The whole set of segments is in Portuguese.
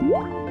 Música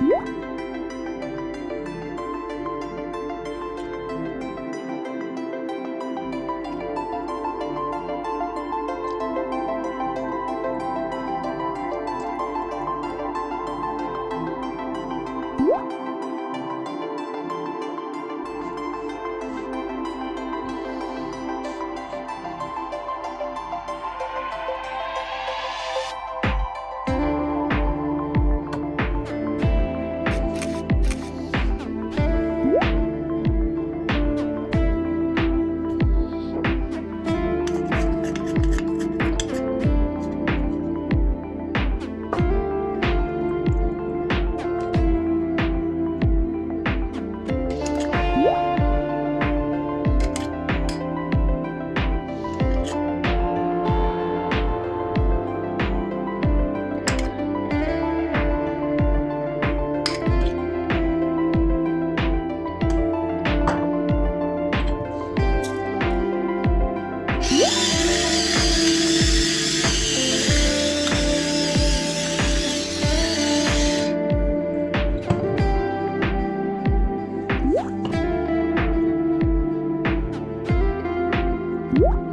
What? you